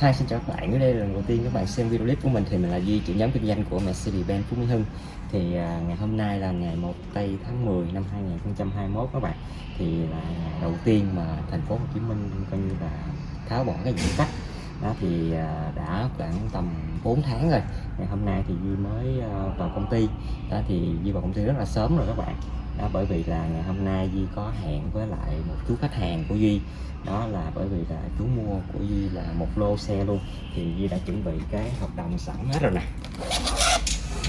Hi, xin chào các bạn. Ở đây là lần đầu tiên các bạn xem video clip của mình thì mình là Duy, trưởng nhóm kinh doanh của Mercedes-Benz Phú Mỹ Hưng. Thì à, ngày hôm nay là ngày 1 tây tháng 10 năm 2021 các bạn. Thì là ngày đầu tiên mà thành phố Hồ Chí Minh coi như là tháo bỏ cái giãn cách. Đó thì à, đã khoảng tầm 4 tháng rồi. Ngày hôm nay thì Duy mới à, vào công ty. Đó thì Duy vào công ty rất là sớm rồi các bạn. Đó, bởi vì là ngày hôm nay Duy có hẹn với lại một chú khách hàng của Duy. Đó là bởi vì là chú mua của Duy là một lô xe luôn. Thì Duy đã chuẩn bị cái hợp đồng sẵn hết rồi nè.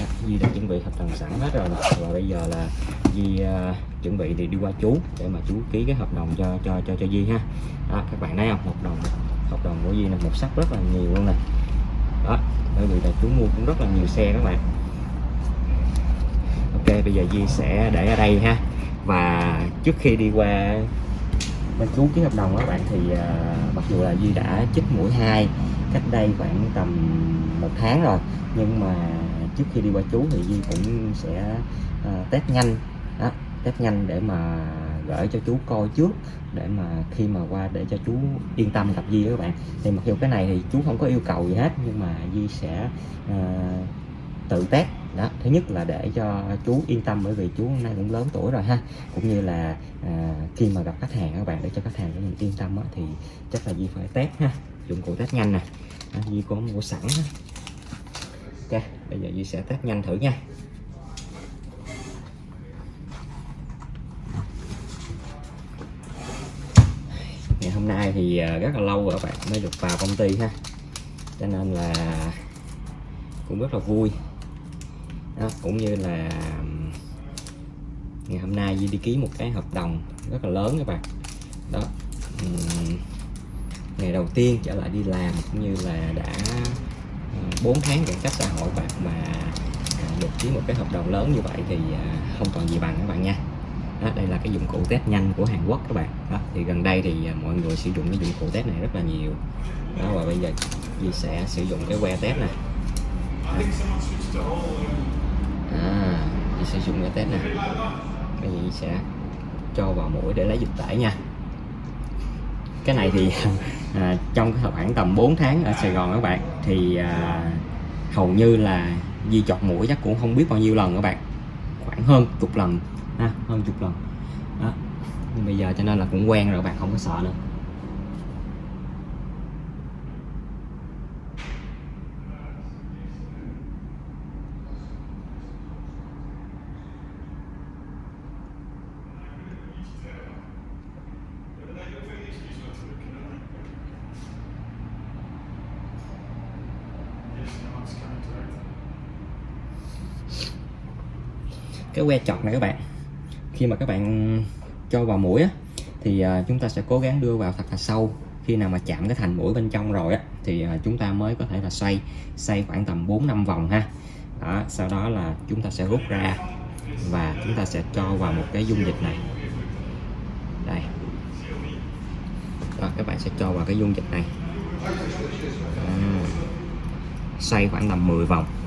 Đó, Duy đã chuẩn bị hợp đồng sẵn hết rồi và bây giờ là Duy uh, chuẩn bị thì đi qua chú để mà chú ký cái hợp đồng cho cho cho cho Duy ha. Đó, các bạn thấy không? Hợp đồng hợp đồng của Duy là một sắc rất là nhiều luôn nè. Đó bởi vì là chú mua cũng rất là nhiều xe các bạn ok bây giờ Di sẽ để ở đây ha. Và trước khi đi qua bên chú ký hợp đồng các bạn thì uh, mặc dù là Di đã chích mũi 2 cách đây khoảng tầm một tháng rồi nhưng mà trước khi đi qua chú thì Di cũng sẽ uh, test nhanh. Đó, test nhanh để mà gửi cho chú coi trước để mà khi mà qua để cho chú yên tâm gặp Di các bạn. Thì mặc dù cái này thì chú không có yêu cầu gì hết nhưng mà Di sẽ uh, tự test đó thứ nhất là để cho chú yên tâm bởi vì chú hôm nay cũng lớn tuổi rồi ha. Cũng như là à, khi mà gặp khách hàng các bạn để cho khách hàng của mình yên tâm á, thì chắc là Di phải test ha. Dụng cụ test nhanh nè. Di có mua sẵn ha. ok bây giờ Di sẽ test nhanh thử nha. Ngày hôm nay thì à, rất là lâu rồi các bạn mới được vào công ty ha. Cho nên là cũng rất là vui đó, cũng như là ngày hôm nay Duy đi ký một cái hợp đồng rất là lớn các bạn. Đó ngày đầu tiên trở lại đi làm cũng như là đã ờ, 4 tháng giãn cách xã hội bạn mà à, được ký một cái hợp đồng lớn như vậy thì à, không còn gì bằng các bạn nha. Đó, đây là cái dụng cụ test nhanh của Hàn Quốc các bạn. Đó, thì gần đây thì à, mọi người sử dụng cái dụng cụ test này rất là nhiều. Đó và bây giờ Duy sẽ sử dụng cái que test này. Đó. Duy sử dụng cái test này. Mình sẽ cho vào mũi để lấy dịch tễ nha. Cái này thì à, trong cái khoảng tầm 4 tháng ở Sài Gòn các bạn thì à, hầu như là Di chọt mũi chắc cũng không biết bao nhiêu lần các bạn. Khoảng hơn chục lần ha hơn chục lần. Đó. Nhưng bây giờ cho nên là cũng quen rồi các bạn không có sợ nữa. Cái que chọt này các bạn. Khi mà các bạn cho vào mũi á, thì à, chúng ta sẽ cố gắng đưa vào thật là sâu. Khi nào mà chạm cái thành mũi bên trong rồi á, thì à, chúng ta mới có thể là xoay xoay khoảng tầm 4 năm vòng ha. Đó, sau đó là chúng ta sẽ rút ra và chúng ta sẽ cho vào một cái dung dịch này. Đây. Đó, các bạn sẽ cho vào cái dung dịch này. À, xoay khoảng tầm 10 vòng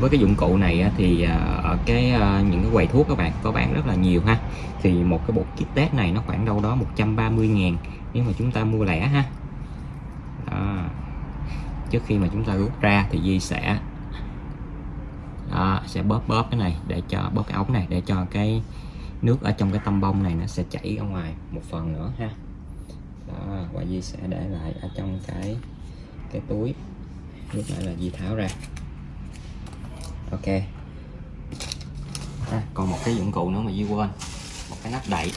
với cái dụng cụ này thì à, ở cái à, những cái quầy thuốc các bạn có bán rất là nhiều ha. Thì một cái bộ kit test này nó khoảng đâu đó 130 ngàn nếu mà chúng ta mua lẻ ha. Đó. trước khi mà chúng ta rút ra thì Di sẽ đó, sẽ bóp bóp cái này để cho bóp cái ống này để cho cái nước ở trong cái tăm bông này nó sẽ chảy ra ngoài một phần nữa ha. Đó, và Di sẽ để lại ở trong cái cái túi. Lúc nãy là Di tháo ra ok. À, còn một cái dụng cụ nữa mà Di quên. Một cái nắp đậy.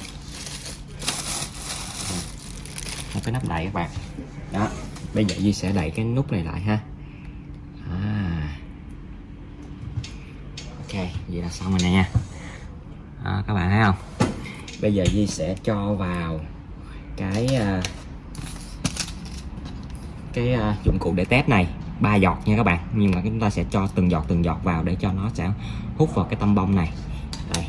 Một cái nắp đậy các bạn. Đó bây giờ Di sẽ đậy cái nút này lại ha. À. ok vậy là xong rồi nè nha. À, các bạn thấy không? Bây giờ Di sẽ cho vào cái à, cái à, dụng cụ để test này ba giọt nha các bạn. Nhưng mà chúng ta sẽ cho từng giọt từng giọt vào để cho nó sẽ hút vào cái tăm bông này. Đây.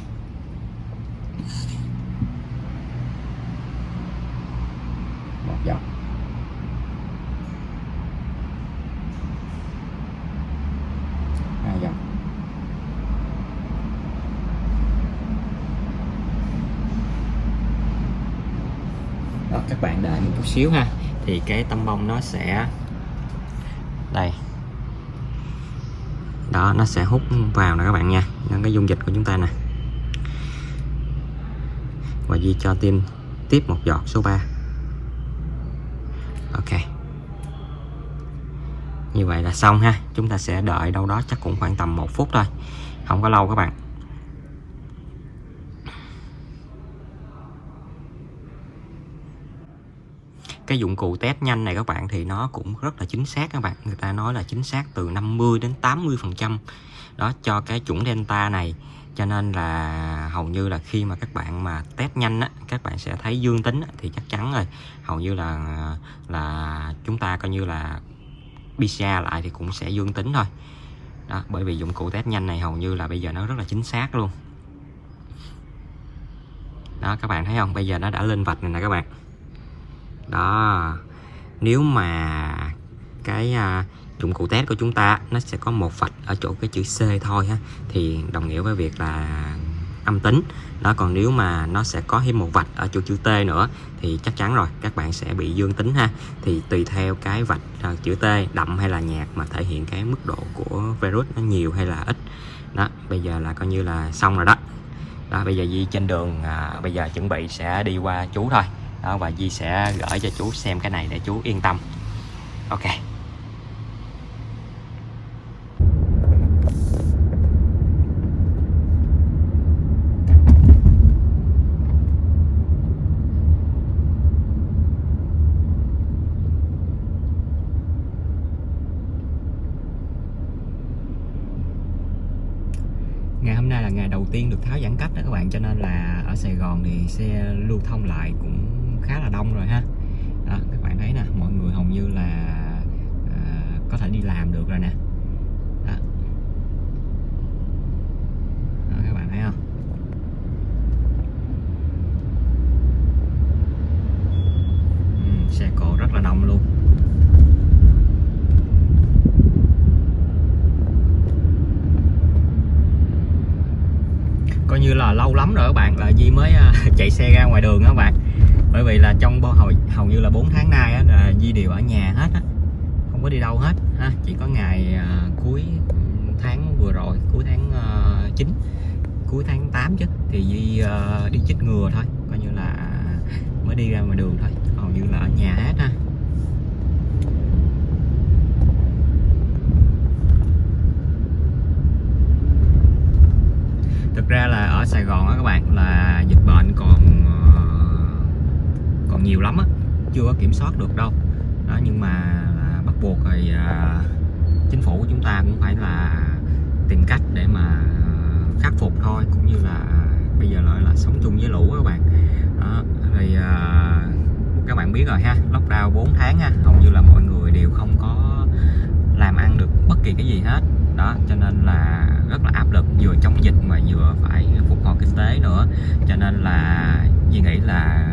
Một giọt. Hai giọt. Đó các bạn đợi một chút xíu ha. Thì cái tăm bông nó sẽ đây. Đó, nó sẽ hút vào nè các bạn nha. Nên cái dung dịch của chúng ta nè. Và Di cho tim tiếp một giọt số 3 ok. Như vậy là xong ha. Chúng ta sẽ đợi đâu đó chắc cũng khoảng tầm một phút thôi. Không có lâu các bạn. Cái dụng cụ test nhanh này các bạn thì nó cũng rất là chính xác các bạn. Người ta nói là chính xác từ 50 đến 80 phần trăm. Đó cho cái chủng delta này. Cho nên là hầu như là khi mà các bạn mà test nhanh á các bạn sẽ thấy dương tính á, thì chắc chắn rồi. Hầu như là là chúng ta coi như là PCR lại thì cũng sẽ dương tính thôi. Đó bởi vì dụng cụ test nhanh này hầu như là bây giờ nó rất là chính xác luôn. Đó các bạn thấy không? Bây giờ nó đã lên vạch này nè các bạn đó. Nếu mà cái à, dụng cụ test của chúng ta nó sẽ có một vạch ở chỗ cái chữ C thôi ha thì đồng nghĩa với việc là âm tính. Đó còn nếu mà nó sẽ có thêm một vạch ở chỗ chữ T nữa thì chắc chắn rồi các bạn sẽ bị dương tính ha. Thì tùy theo cái vạch à, chữ T đậm hay là nhạt mà thể hiện cái mức độ của virus nó nhiều hay là ít. Đó bây giờ là coi như là xong rồi đó. Đó bây giờ Di trên đường à, bây giờ chuẩn bị sẽ đi qua chú thôi đó, và Di sẽ gửi cho chú xem cái này để chú yên tâm. Ok. Ngày hôm nay là ngày đầu tiên được tháo giãn cách đó các bạn, cho nên là ở Sài Gòn thì xe lưu thông lại cũng khá là đông rồi ha. Đó, các bạn thấy nè mọi người hầu như là à, có thể đi làm được rồi nè đó. Đó, các bạn thấy không ừ, xe cộ rất là đông luôn coi như là lâu lắm rồi các bạn là Di mới à, chạy xe ra ngoài đường đó các bạn. Bởi vì là trong hồi hầu như là 4 tháng nay á, là Di đều ở nhà hết á không có đi đâu hết ha. Chỉ có ngày à, cuối tháng vừa rồi cuối tháng à, uh, 9 cuối tháng 8 chứ thì Di uh, à, đi chích ngừa thôi. Coi như là mới đi ra ngoài đường thôi. Hầu như là ở nhà hết ha thực ra là ở Sài Gòn á các bạn là dịch bệnh còn ờ, còn nhiều lắm á chưa có kiểm soát được đâu. Đó nhưng mà à, bắt buộc thì à, chính phủ của chúng ta cũng phải là tìm cách để mà ờ, khắc phục thôi cũng như là bây giờ lại là sống chung với lũ các bạn. Đó, thì à, các bạn biết rồi ha lockdown 4 tháng ha hầu như là mọi người đều không có làm ăn được bất kỳ cái gì hết. Đó cho nên là rất là áp lực vừa chống dịch mà vừa phải kinh tế nữa. Cho nên là Duy nghĩ là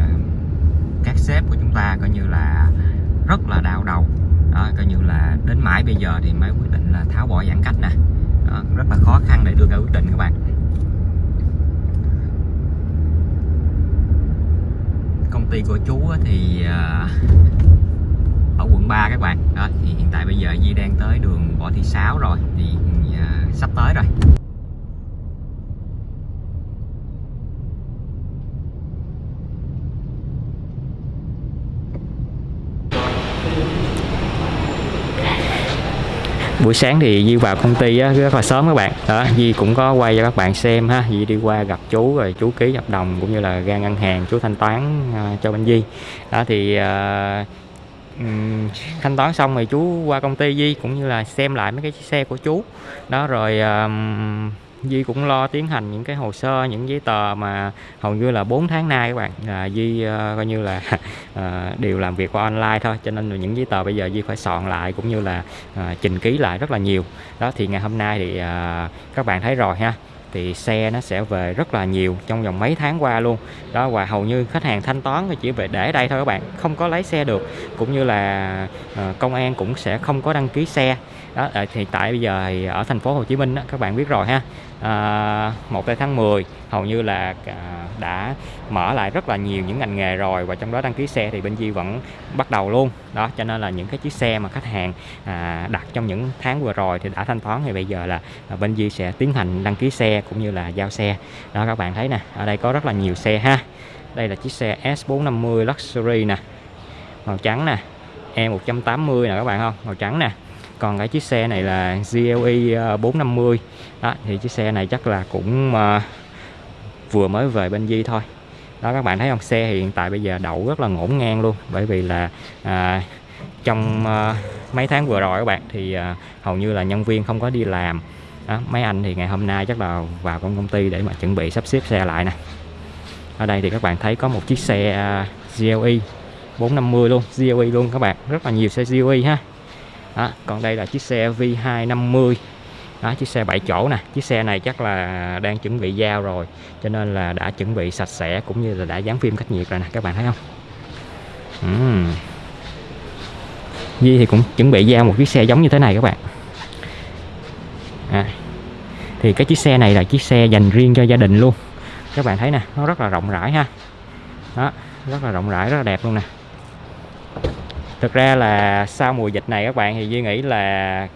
các sếp của chúng ta coi như là rất là đau đầu. Đó, coi như là đến mãi bây giờ thì mới quyết định là tháo bỏ giãn cách nè. Đó, rất là khó khăn để đưa ra quyết định các bạn. Công ty của chú thì ờ, ở quận 3 các bạn. Đó thì hiện tại bây giờ Di đang tới đường Võ Thị Sáu rồi. Thì sắp tới rồi. Buổi sáng thì Di vào công ty á, rất là sớm các bạn. Đó Di cũng có quay cho các bạn xem ha. Di đi qua gặp chú rồi chú ký hợp đồng cũng như là ra ngân hàng chú thanh toán uh, cho bên Di. Đó thì uh, thanh toán xong rồi chú qua công ty Di cũng như là xem lại mấy cái xe của chú. Đó rồi um, Di cũng lo tiến hành những cái hồ sơ những giấy tờ mà hầu như là 4 tháng nay các bạn. À, Di uh, coi như là uh, đều làm việc qua online thôi cho nên là những giấy tờ bây giờ Di phải soạn lại cũng như là ờ, uh, trình ký lại rất là nhiều. Đó thì ngày hôm nay thì uh, các bạn thấy rồi ha thì xe nó sẽ về rất là nhiều trong vòng mấy tháng qua luôn. Đó và hầu như khách hàng thanh toán thì chỉ về để đây thôi các bạn không có lấy xe được. Cũng như là công an cũng sẽ không có đăng ký xe đó à, thì tại bây giờ thì ở thành phố Hồ Chí Minh đó, các bạn biết rồi ha. À, 1 tháng 10 hầu như là à, đã mở lại rất là nhiều những ngành nghề rồi và trong đó đăng ký xe thì bên Di vẫn bắt đầu luôn. Đó cho nên là những cái chiếc xe mà khách hàng à, đặt trong những tháng vừa rồi thì đã thanh toán thì bây giờ là à, bên Di sẽ tiến hành đăng ký xe cũng như là giao xe. Đó các bạn thấy nè ở đây có rất là nhiều xe ha. Đây là chiếc xe S450 Luxury nè. Màu trắng nè E180 nè các bạn không? Màu trắng nè còn cái chiếc xe này là GLE 450 ờ, đó thì chiếc xe này chắc là cũng uh, vừa mới về bên Di thôi. Đó các bạn thấy không? Xe hiện tại bây giờ đậu rất là ngổn ngang luôn. Bởi vì là à, trong à, mấy tháng vừa rồi các bạn thì à, hầu như là nhân viên không có đi làm. Đó, mấy anh thì ngày hôm nay chắc là vào công công ty để mà chuẩn bị sắp xếp xe lại nè. Ở đây thì các bạn thấy có một chiếc xe à, GLE 450 luôn GLE luôn các bạn. Rất là nhiều xe GLE ha đó, còn đây là chiếc xe V250 đó, chiếc xe 7 chỗ nè. Chiếc xe này chắc là đang chuẩn bị giao rồi cho nên là đã chuẩn bị sạch sẽ cũng như là đã dán phim cách nhiệt rồi nè các bạn thấy không? Uhm. Di thì cũng chuẩn bị giao một chiếc xe giống như thế này các bạn. À, thì cái chiếc xe này là chiếc xe dành riêng cho gia đình luôn. Các bạn thấy nè nó rất là rộng rãi ha. Đó rất là rộng rãi rất là đẹp luôn nè thực ra là sau mùa dịch này các bạn thì Duy nghĩ là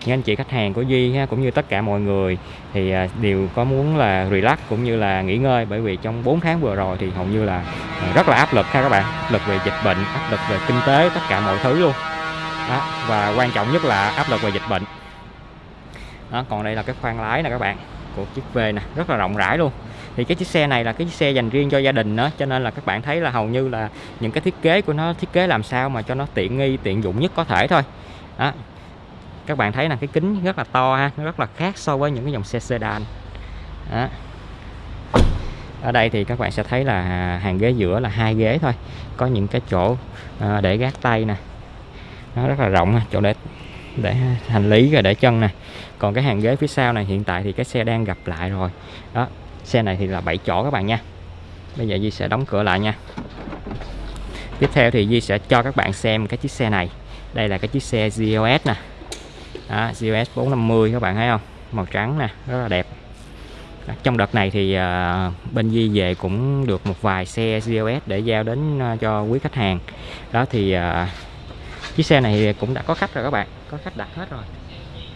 những anh chị khách hàng của Duy cũng như tất cả mọi người thì à, đều có muốn là relax cũng như là nghỉ ngơi. Bởi vì trong 4 tháng vừa rồi thì hầu như là rất là áp lực ha các bạn. Áp lực về dịch bệnh áp lực về kinh tế tất cả mọi thứ luôn. Đó. và quan trọng nhất là áp lực về dịch bệnh. Đó, còn đây là cái khoang lái nè các bạn của chiếc V nè rất là rộng rãi luôn thì cái chiếc xe này là cái chiếc xe dành riêng cho gia đình đó, cho nên là các bạn thấy là hầu như là những cái thiết kế của nó, thiết kế làm sao mà cho nó tiện nghi, tiện dụng nhất có thể thôi. Đó. Các bạn thấy là cái kính rất là to ha, nó rất là khác so với những cái dòng xe sedan. Đó. ở đây thì các bạn sẽ thấy là hàng ghế giữa là hai ghế thôi. Có những cái chỗ ờ, để gác tay nè. Nó rất là rộng chỗ để để hành lý rồi để chân nè. Còn cái hàng ghế phía sau này, hiện tại thì cái xe đang gặp lại rồi. Đó xe này thì là 7 chỗ các bạn nha. Bây giờ Di sẽ đóng cửa lại nha. Tiếp theo thì Di sẽ cho các bạn xem cái chiếc xe này. Đây là cái chiếc xe GLS nè. Đó, GOS 450 các bạn thấy không? Màu trắng nè rất là đẹp. Đó, trong đợt này thì uh, bên Di về cũng được một vài xe GLS để giao đến uh, cho quý khách hàng. Đó thì uh, chiếc xe này cũng đã có khách rồi các bạn. Có khách đặt hết rồi.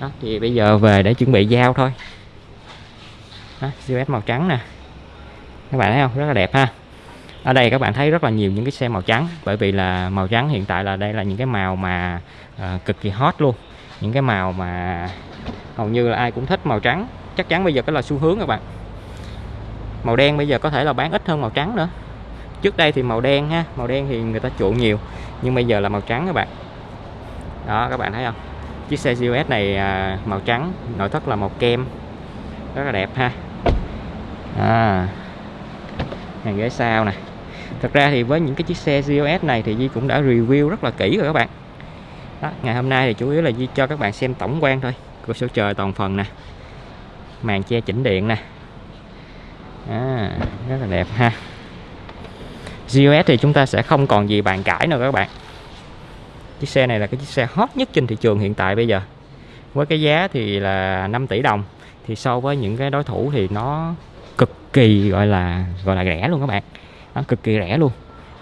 Đó thì bây giờ về để chuẩn bị giao thôi đó, màu trắng nè. Các bạn thấy không? Rất là đẹp ha. Ở đây các bạn thấy rất là nhiều những cái xe màu trắng bởi vì là màu trắng hiện tại là đây là những cái màu mà uh, cực kỳ hot luôn. Những cái màu mà hầu như là ai cũng thích màu trắng. Chắc chắn bây giờ cái là xu hướng các bạn. Màu đen bây giờ có thể là bán ít hơn màu trắng nữa. Trước đây thì màu đen ha màu đen thì người ta chuộng nhiều nhưng bây giờ là màu trắng các bạn. Đó các bạn thấy không? Chiếc xe GLS này à, màu trắng nội thất là màu kem. Rất là đẹp ha à, hàng ghế sau nè. Thật ra thì với những cái chiếc xe GLS này thì Di cũng đã review rất là kỹ rồi các bạn. Đó, ngày hôm nay thì chủ yếu là Di cho các bạn xem tổng quan thôi cửa sổ trời toàn phần nè. Màn che chỉnh điện nè. À, rất là đẹp ha. GOS thì chúng ta sẽ không còn gì bàn cãi nữa các bạn. Chiếc xe này là cái chiếc xe hot nhất trên thị trường hiện tại bây giờ. Với cái giá thì là 5 tỷ đồng thì so với những cái đối thủ thì nó kỳ gọi là gọi là rẻ luôn các bạn. Nó cực kỳ rẻ luôn.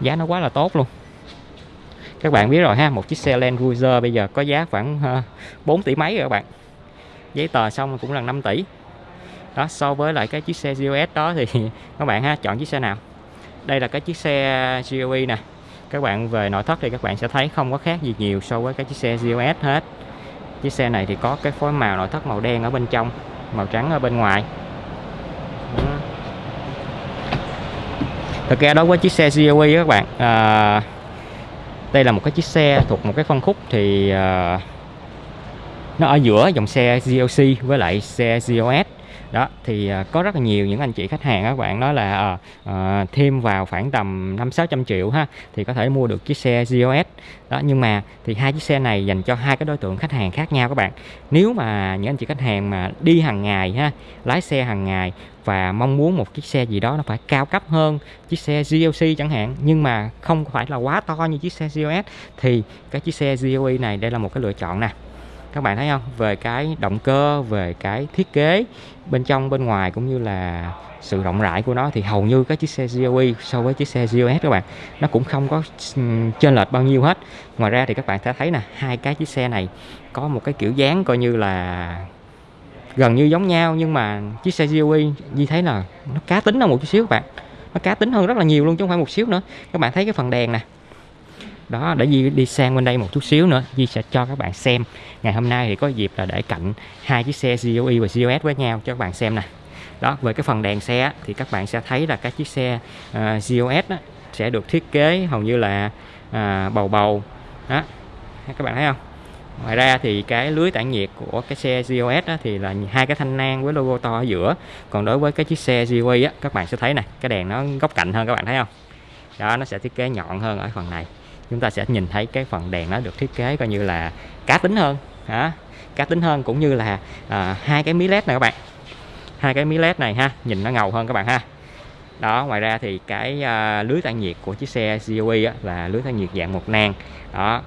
Giá nó quá là tốt luôn. Các bạn biết rồi ha, một chiếc xe Land Cruiser bây giờ có giá khoảng ờ, 4 tỷ mấy rồi các bạn. Giấy tờ xong cũng là 5 tỷ. Đó, so với lại cái chiếc xe GOS đó thì các bạn ha, chọn chiếc xe nào? Đây là cái chiếc xe GOE nè. Các bạn về nội thất thì các bạn sẽ thấy không có khác gì nhiều so với cái chiếc xe GOS hết. Chiếc xe này thì có cái phối màu nội thất màu đen ở bên trong, màu trắng ở bên ngoài. Thực ra đối với chiếc xe GLE các bạn à, đây là một cái chiếc xe thuộc một cái phân khúc thì à, nó ở giữa dòng xe GLC với lại xe GLS đó thì à, có rất là nhiều những anh chị khách hàng các bạn nói là uh, thêm vào khoảng tầm năm sáu trăm triệu ha thì có thể mua được chiếc xe GOS đó nhưng mà thì hai chiếc xe này dành cho hai cái đối tượng khách hàng khác nhau các bạn. Nếu mà những anh chị khách hàng mà đi hàng ngày ha lái xe hàng ngày và mong muốn một chiếc xe gì đó nó phải cao cấp hơn chiếc xe GLC chẳng hạn nhưng mà không phải là quá to như chiếc xe GOS thì cái chiếc xe GOE này đây là một cái lựa chọn nè các bạn thấy không? Về cái động cơ, về cái thiết kế, bên trong, bên ngoài cũng như là sự rộng rãi của nó thì hầu như các chiếc xe GOE so với chiếc xe GOS các bạn, nó cũng không có chênh lệch bao nhiêu hết. Ngoài ra thì các bạn sẽ thấy nè, hai cái chiếc xe này có một cái kiểu dáng coi như là gần như giống nhau, nhưng mà chiếc xe GOE như thấy là nó cá tính hơn một chút xíu các bạn. Nó cá tính hơn rất là nhiều luôn chứ không phải một xíu nữa. Các bạn thấy cái phần đèn nè đó để Di đi sang bên đây một chút xíu nữa. Di sẽ cho các bạn xem. Ngày hôm nay thì có dịp là để cạnh hai chiếc xe GOE và GOS với nhau cho các bạn xem nè. Đó về cái phần đèn xe thì các bạn sẽ thấy là các chiếc xe ờ, uh, GOS đó, sẽ được thiết kế hầu như là uh, bầu bầu. Đó các bạn thấy không? Ngoài ra thì cái lưới tản nhiệt của cái xe GOS á, thì là hai cái thanh nang với logo to ở giữa. Còn đối với cái chiếc xe GOE á, các bạn sẽ thấy nè cái đèn nó góc cạnh hơn các bạn thấy không? Đó nó sẽ thiết kế nhọn hơn ở phần này chúng ta sẽ nhìn thấy cái phần đèn nó được thiết kế coi như là cá tính hơn hả? Cá tính hơn cũng như là à, hai cái mí led này các bạn. Hai cái mí led này ha nhìn nó ngầu hơn các bạn ha. Đó ngoài ra thì cái à, lưới tản nhiệt của chiếc xe GOE á, là lưới tản nhiệt dạng một nang. Đó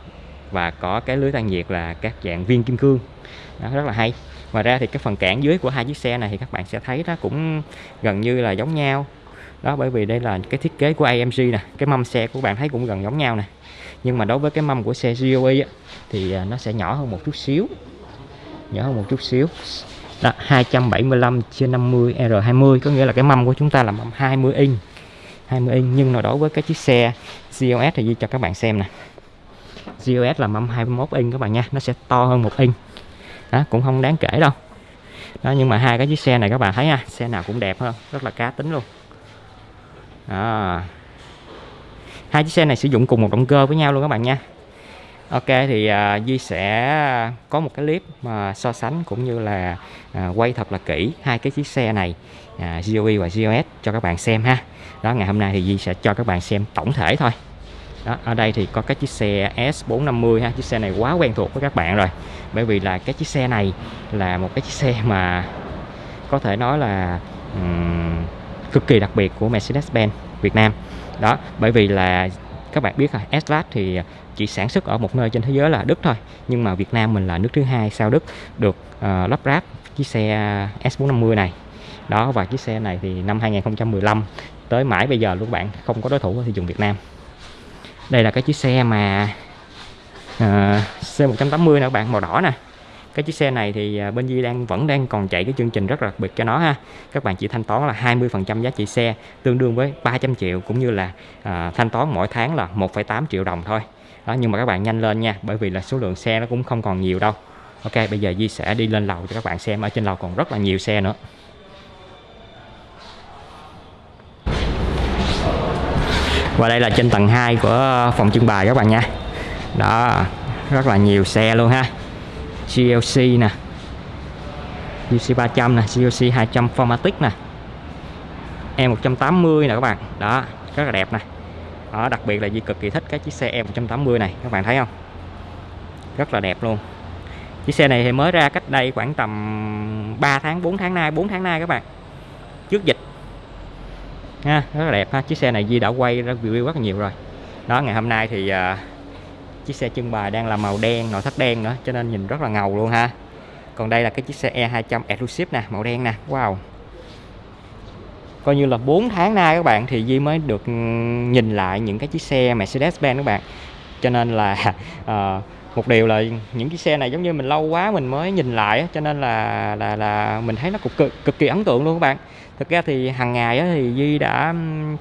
và có cái lưới tản nhiệt là các dạng viên kim cương. Đó, rất là hay. Ngoài ra thì cái phần cản dưới của hai chiếc xe này thì các bạn sẽ thấy nó cũng gần như là giống nhau đó bởi vì đây là cái thiết kế của AMG nè cái mâm xe của bạn thấy cũng gần giống nhau nè. Nhưng mà đối với cái mâm của xe GOE á, thì à, nó sẽ nhỏ hơn một chút xíu nhỏ hơn một chút xíu. Đó 275 trên 50 R20 có nghĩa là cái mâm của chúng ta là mâm 20 inch 20 inch. Nhưng mà đối với cái chiếc xe GOS thì Di cho các bạn xem nè. GOS là mâm 21 inch các bạn nha nó sẽ to hơn một inch. Đó cũng không đáng kể đâu. Đó nhưng mà hai cái chiếc xe này các bạn thấy ha xe nào cũng đẹp hơn rất là cá tính luôn à. hai chiếc xe này sử dụng cùng một động cơ với nhau luôn các bạn nha Ok thì uh, Duy sẽ có một cái clip mà so sánh cũng như là uh, quay thật là kỹ hai cái chiếc xe này à, uh, GOE và GOS cho các bạn xem ha. Đó ngày hôm nay thì Duy sẽ cho các bạn xem tổng thể thôi. Đó, ở đây thì có cái chiếc xe S450 ha, chiếc xe này quá quen thuộc với các bạn rồi. Bởi vì là cái chiếc xe này là một cái chiếc xe mà có thể nói là um, cực kỳ đặc biệt của Mercedes-Benz Việt Nam. Đó, bởi vì là các bạn biết rồi, S-Class thì chỉ sản xuất ở một nơi trên thế giới là Đức thôi nhưng mà Việt Nam mình là nước thứ hai sau Đức được uh, lắp ráp chiếc xe S450 này. Đó và chiếc xe này thì năm 2015 tới mãi bây giờ luôn các bạn không có đối thủ ở thị trường Việt Nam. Đây là cái chiếc xe mà ờ, uh, C180 nè các bạn màu đỏ nè cái chiếc xe này thì à, bên Di đang vẫn đang còn chạy cái chương trình rất là đặc biệt cho nó ha. Các bạn chỉ thanh toán là 20% giá trị xe tương đương với 300 triệu cũng như là à, thanh toán mỗi tháng là 1,8 triệu đồng thôi. Đó nhưng mà các bạn nhanh lên nha bởi vì là số lượng xe nó cũng không còn nhiều đâu. Ok bây giờ Di sẽ đi lên lầu cho các bạn xem ở trên lầu còn rất là nhiều xe nữa. Và đây là trên tầng 2 của phòng trưng bày các bạn nha. Đó rất là nhiều xe luôn ha. GLC nè. GLC 300 nè GLC 200 Formatic nè. E180 nè các bạn. Đó rất là đẹp nè. Đó, đặc biệt là Di cực kỳ thích cái chiếc xe E180 này các bạn thấy không? Rất là đẹp luôn. Chiếc xe này thì mới ra cách đây khoảng tầm 3 tháng 4 tháng nay 4 tháng nay các bạn. Trước dịch. Ha rất là đẹp ha. Chiếc xe này Di đã quay review rất là nhiều rồi. Đó ngày hôm nay thì uh, chiếc xe trưng bày đang là màu đen nội thất đen nữa cho nên nhìn rất là ngầu luôn ha. Còn đây là cái chiếc xe E200 Exclusive nè màu đen nè wow. Coi như là 4 tháng nay các bạn thì Di mới được ừ, nhìn lại những cái chiếc xe Mercedes-Benz các bạn. Cho nên là uh, một điều là những chiếc xe này giống như mình lâu quá mình mới nhìn lại cho nên là là là mình thấy nó cực cực, cực kỳ ấn tượng luôn các bạn. Thực ra thì hàng ngày thì Di đã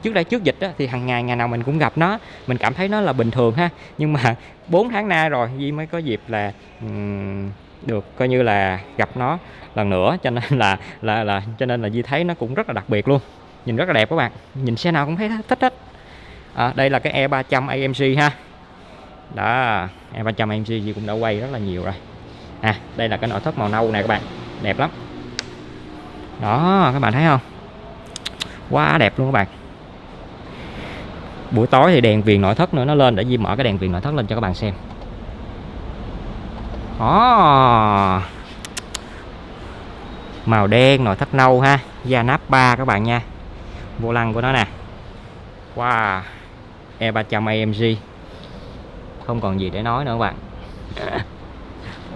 trước đây trước dịch thì hàng ngày ngày nào mình cũng gặp nó mình cảm thấy nó là bình thường ha. Nhưng mà 4 tháng nay rồi Di mới có dịp là um, được coi như là gặp nó lần nữa cho nên là là là cho nên là Di thấy nó cũng rất là đặc biệt luôn. Nhìn rất là đẹp các bạn. Nhìn xe nào cũng thấy thích hết. À, đây là cái E300 AMG ha đó E300 AMG Di cũng đã quay rất là nhiều rồi. À đây là cái nội thất màu nâu này các bạn. Đẹp lắm. Đó, các bạn thấy không? Quá đẹp luôn các bạn. Buổi tối thì đèn viền nội thất nữa nó lên để Di mở cái đèn viền nội thất lên cho các bạn xem. Đó. Màu đen, nội thất nâu ha. Da nắp ba các bạn nha. Vô lăng của nó nè. Wow. E300 AMG không còn gì để nói nữa các bạn.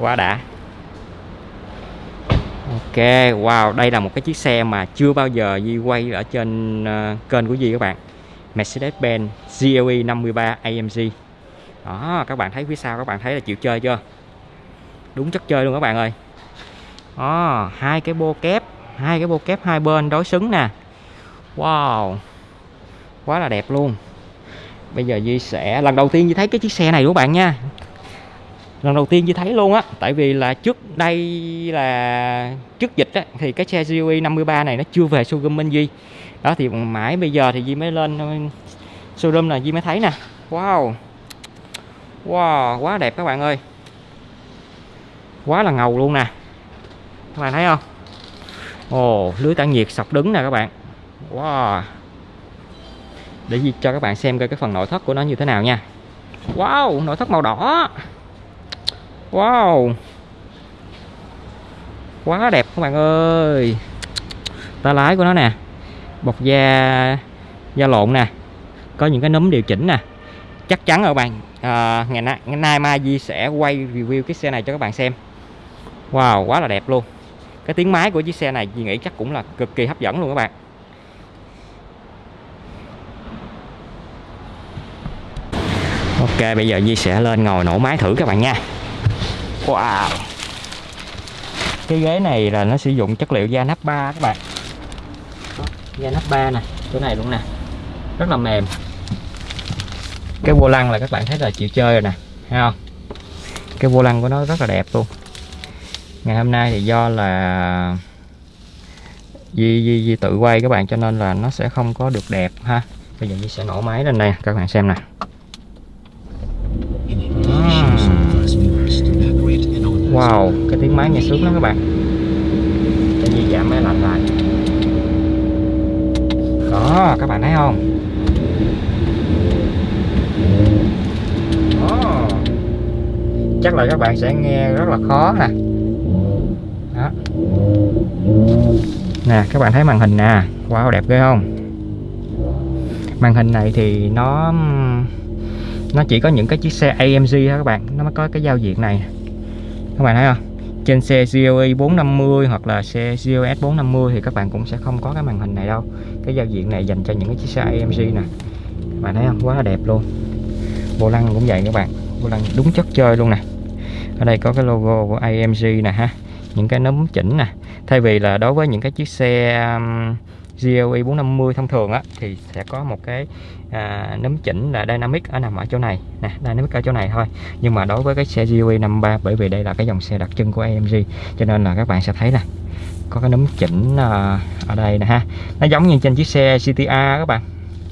Quá đã. Ok, wow, đây là một cái chiếc xe mà chưa bao giờ Di quay ở trên uh, kênh của Di các bạn. Mercedes-Benz GLE 53 AMG Đó, các bạn thấy phía sau các bạn thấy là chịu chơi chưa? Đúng chất chơi luôn các bạn ơi. Đó, hai cái bô kép hai cái bô kép hai bên đối xứng nè. Wow Quá là đẹp luôn. Bây giờ Di sẽ, lần đầu tiên Di thấy cái chiếc xe này của bạn nha. Lần đầu tiên Di thấy luôn á, tại vì là trước đây là, trước dịch á, thì cái xe GUI 53 này nó chưa về showroom bên Di đó, thì mãi bây giờ thì Di mới lên ờ, showroom là Di mới thấy nè. Wow. Wow, quá đẹp các bạn ơi. Quá là ngầu luôn nè. Các bạn thấy không? Ồ, lưới tản nhiệt sọc đứng nè các bạn. Wow để cho các bạn xem coi cái phần nội thất của nó như thế nào nha. Wow nội thất màu đỏ. Wow. Quá đẹp các bạn ơi. Ta lái của nó nè. Bọc da da lộn nè. Có những cái núm điều chỉnh nè. Chắc chắn rồi các bạn. À, ngày, nay, ngày nay Mai Di sẽ quay review cái xe này cho các bạn xem. Wow quá là đẹp luôn. Cái tiếng máy của chiếc xe này Di nghĩ chắc cũng là cực kỳ hấp dẫn luôn các bạn. Ok bây giờ Di sẽ lên ngồi nổ máy thử các bạn nha. Wow. Cái ghế này là nó sử dụng chất liệu da nắp ba các bạn. Da nắp ba nè Chỗ này luôn nè. Rất là mềm. Cái vô lăng là các bạn thấy là chịu chơi rồi nè Thấy không? Cái vô lăng của nó rất là đẹp luôn. Ngày hôm nay thì do là Di, Di, Di tự quay các bạn cho nên là nó sẽ không có được đẹp ha. Bây giờ Di sẽ nổ máy lên đây các bạn xem nè Wow, cái tiếng máy nghe sướng lắm các bạn. Để nhiên giảm máy lạnh lại. Đó, các bạn thấy không? Đó. Chắc là các bạn sẽ nghe rất là khó nè. Đó. Nè, các bạn thấy màn hình nè. Wow, đẹp ghê không? Màn hình này thì nó nó chỉ có những cái chiếc xe AMG thôi các bạn. Nó mới có cái giao diện này các bạn thấy không? Trên xe GLE 450 hoặc là xe GLS 450 thì các bạn cũng sẽ không có cái màn hình này đâu. Cái giao diện này dành cho những cái chiếc xe AMG nè. Các bạn thấy không? Quá là đẹp luôn. Vô lăng cũng vậy các bạn. Vô lăng đúng chất chơi luôn nè. Ở đây có cái logo của AMG nè ha. Những cái nấm chỉnh nè. Thay vì là đối với những cái chiếc xe um, GLE 450 thông thường á thì sẽ có một cái à, nấm chỉnh là dynamic ở nằm ở chỗ này. Nè dynamic ở chỗ này thôi. Nhưng mà đối với cái xe GLE 53 bởi vì đây là cái dòng xe đặc trưng của AMG cho nên là các bạn sẽ thấy là có cái nấm chỉnh à, ở đây nè ha. Nó giống như trên chiếc xe CTR các bạn.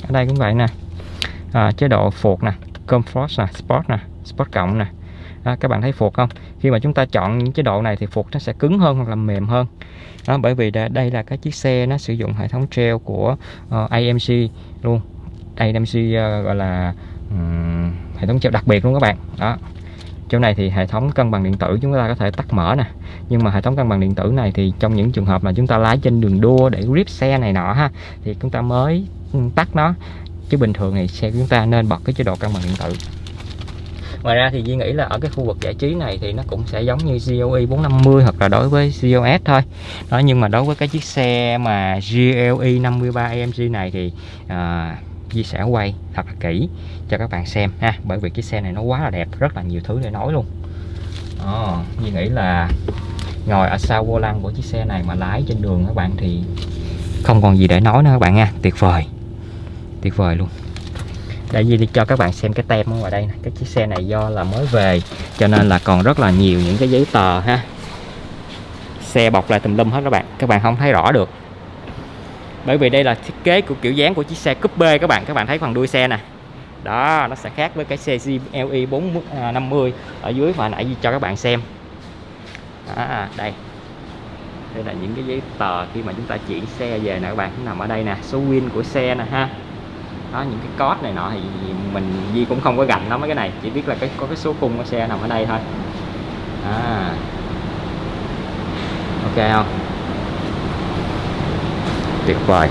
Ở đây cũng vậy nè. À, chế độ phuộc nè comfort nè sport nè sport cộng nè đó, các bạn thấy phuộc không? Khi mà chúng ta chọn những chế độ này thì phuộc nó sẽ cứng hơn hoặc là mềm hơn. Đó bởi vì đây là cái chiếc xe nó sử dụng hệ thống treo của ờ, uh, AMC luôn. AMC uh, ờ, gọi là um, hệ thống treo đặc biệt luôn các bạn. Đó. Chỗ này thì hệ thống cân bằng điện tử chúng ta có thể tắt mở nè. Nhưng mà hệ thống cân bằng điện tử này thì trong những trường hợp mà chúng ta lái trên đường đua để grip xe này nọ ha thì chúng ta mới tắt nó. Chứ bình thường thì xe của chúng ta nên bật cái chế độ cân bằng điện tử ngoài ra thì Duy nghĩ là ở cái khu vực giải trí này thì nó cũng sẽ giống như GLE 450 hoặc là đối với GLS thôi. Đó nhưng mà đối với cái chiếc xe mà GLE 53 AMG này thì à, Duy sẽ quay thật là kỹ cho các bạn xem ha bởi vì cái xe này nó quá là đẹp rất là nhiều thứ để nói luôn. Đó, Duy nghĩ là ngồi ở sau vô lăng của chiếc xe này mà lái trên đường các bạn thì không còn gì để nói nữa các bạn nha tuyệt vời tuyệt vời luôn để Di đi cho các bạn xem cái tem ở ngoài đây cái chiếc xe này do là mới về cho nên là còn rất là nhiều những cái giấy tờ ha. Xe bọc lại tùm lum hết các bạn. Các bạn không thấy rõ được. Bởi vì đây là thiết kế của kiểu dáng của chiếc xe coupe các bạn. Các bạn thấy phần đuôi xe nè. Đó nó sẽ khác với cái xe GLE 450 à, ở dưới mà nãy cho các bạn xem. Đó, đây. Đây là những cái giấy tờ khi mà chúng ta chuyển xe về nè các bạn. Nằm ở đây nè. Số win của xe nè ha đó, những cái code này nọ thì mình Di cũng không có gành nó mấy cái này, chỉ biết là cái, có cái số khung của xe nằm ở đây thôi. À. Ok không? Tuyệt vời.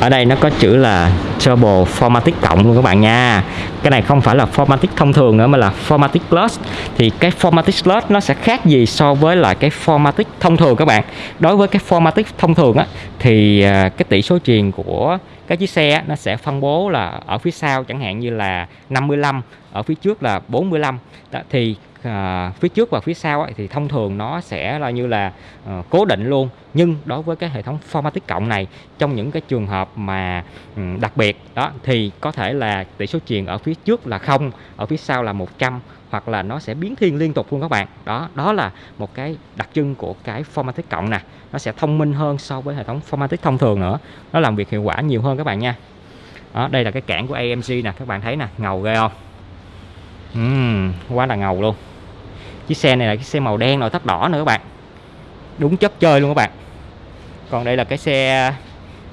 Ở đây nó có chữ là Turbo Formatic cộng luôn các bạn nha. Cái này không phải là Formatic thông thường nữa, mà là Formatic Plus. Thì cái Formatic Plus nó sẽ khác gì so với lại cái Formatic thông thường các bạn? Đối với cái Formatic thông thường á, thì à, cái tỷ số truyền của các chiếc xe nó sẽ phân bố là ở phía sau, chẳng hạn như là 55 ở phía trước là 45 Đó, thì à, phía trước và phía sau ấy, thì thông thường nó sẽ là như là à, cố định luôn. Nhưng đối với cái hệ thống Formatic cộng này trong những cái trường hợp mà ừ, đặc biệt đó thì có thể là tỷ số truyền ở phía trước là không ở phía sau là 100 hoặc là nó sẽ biến thiên liên tục luôn các bạn. Đó đó là một cái đặc trưng của cái Formatic cộng nè. Nó sẽ thông minh hơn so với hệ thống Formatic thông thường nữa. Nó làm việc hiệu quả nhiều hơn các bạn nha. Đó, đây là cái cản của AMG nè các bạn thấy nè ngầu ghê không? Uhm, quá là ngầu luôn. Chiếc xe này là cái xe màu đen nội thất đỏ nữa các bạn. Đúng chất chơi luôn các bạn. Còn đây là cái xe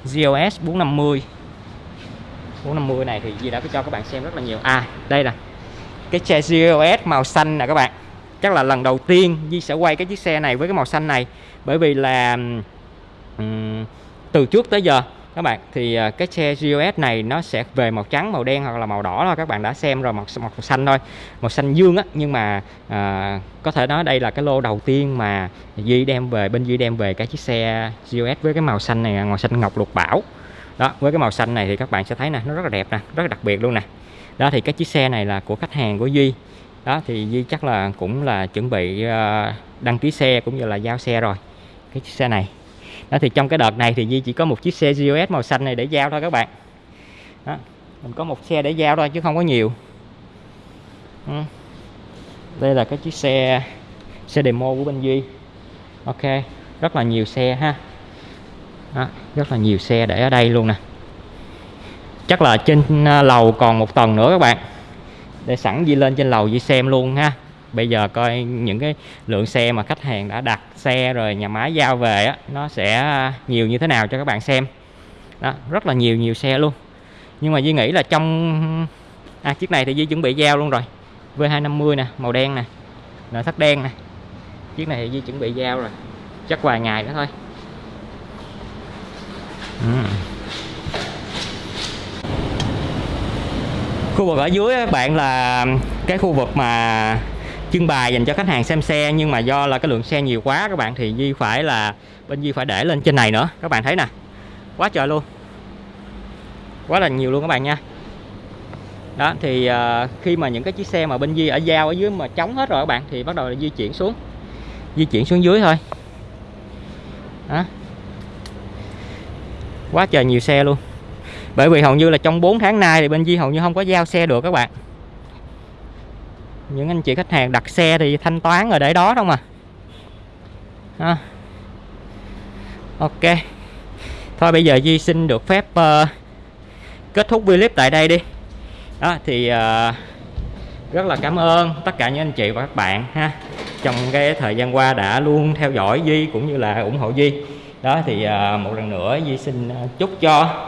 GLS 450 450 này thì Di đã có cho các bạn xem rất là nhiều. À đây là cái xe GLS màu xanh nè các bạn. Chắc là lần đầu tiên Di sẽ quay cái chiếc xe này với cái màu xanh này. Bởi vì là um, từ trước tới giờ các bạn thì à, cái xe GOS này nó sẽ về màu trắng màu đen hoặc là màu đỏ thôi. Các bạn đã xem rồi màu, màu xanh thôi màu xanh dương á. Nhưng mà à, có thể nói đây là cái lô đầu tiên mà Duy đem về bên Duy đem về cái chiếc xe GOS với cái màu xanh này à, màu xanh ngọc lục bảo. Đó với cái màu xanh này thì các bạn sẽ thấy nè nó rất là đẹp nè rất là đặc biệt luôn nè. Đó thì cái chiếc xe này là của khách hàng của Duy. Đó thì Duy chắc là cũng là chuẩn bị à, đăng ký xe cũng như là giao xe rồi cái chiếc xe này đó thì trong cái đợt này thì Di chỉ có một chiếc xe GOS màu xanh này để giao thôi các bạn. Đó mình có một xe để giao thôi chứ không có nhiều. Ừ. đây là cái chiếc xe xe demo của bên Duy. Ok rất là nhiều xe ha. Đó, rất là nhiều xe để ở đây luôn nè. Chắc là trên à, lầu còn một tầng nữa các bạn. Để sẵn Di lên trên lầu Di xem luôn ha bây giờ coi những cái lượng xe mà khách hàng đã đặt xe rồi nhà máy giao về á, nó sẽ à, nhiều như thế nào cho các bạn xem. Đó, rất là nhiều nhiều xe luôn. Nhưng mà Duy nghĩ là trong à chiếc này thì Duy chuẩn bị giao luôn rồi. V250 nè, màu đen nè, nội thất đen nè. Chiếc này thì Duy chuẩn bị giao rồi, chắc vài ngày nữa thôi. Uhm. khu vực ở dưới các bạn là cái khu vực mà trưng bày dành cho khách hàng xem xe nhưng mà do là cái lượng xe nhiều quá các bạn thì Di phải là bên Di phải để lên trên này nữa. Các bạn thấy nè quá trời luôn. Quá là nhiều luôn các bạn nha. Đó thì uh, khi mà những cái chiếc xe mà bên Di ở giao ở dưới mà trống hết rồi các bạn thì bắt đầu là di chuyển xuống. Di chuyển xuống dưới thôi. Đó. Quá trời nhiều xe luôn. Bởi vì hầu như là trong 4 tháng nay thì bên Di hầu như không có giao xe được các bạn những anh chị khách hàng đặt xe thì thanh toán rồi để đó không à à. ok. Thôi bây giờ Di xin được phép uh, kết thúc video clip tại đây đi. Đó thì uh, rất là cảm ơn tất cả những anh chị và các bạn ha. Trong cái thời gian qua đã luôn theo dõi Duy cũng như là ủng hộ Duy. Đó thì uh, một lần nữa Duy xin chúc cho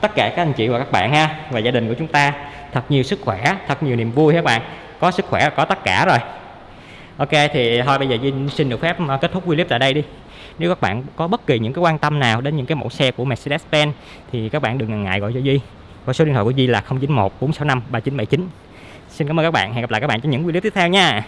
tất cả các anh chị và các bạn ha và gia đình của chúng ta thật nhiều sức khỏe thật nhiều niềm vui các bạn có sức khỏe, có tất cả rồi. Ok, thì thôi bây giờ Vinh xin được phép ờ, kết thúc video clip tại đây đi. Nếu các bạn có bất kỳ những cái quan tâm nào đến những cái mẫu xe của Mercedes-Benz, thì các bạn đừng ngần ngại gọi cho Duy. Và số điện thoại của Duy là 091 465 3979 xin cảm ơn các bạn. Hẹn gặp lại các bạn trong những video tiếp theo nha.